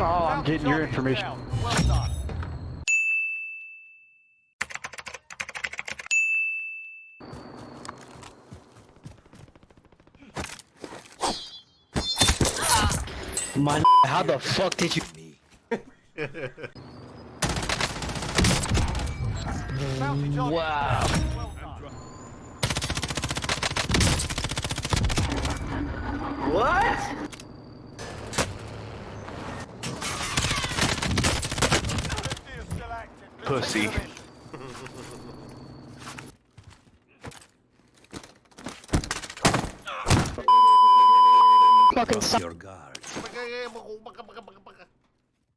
I'm getting your information. Well. My how the fuck did you? Bounty Wow. down. Well done. What? Pussy. Fucking suck. Your guard.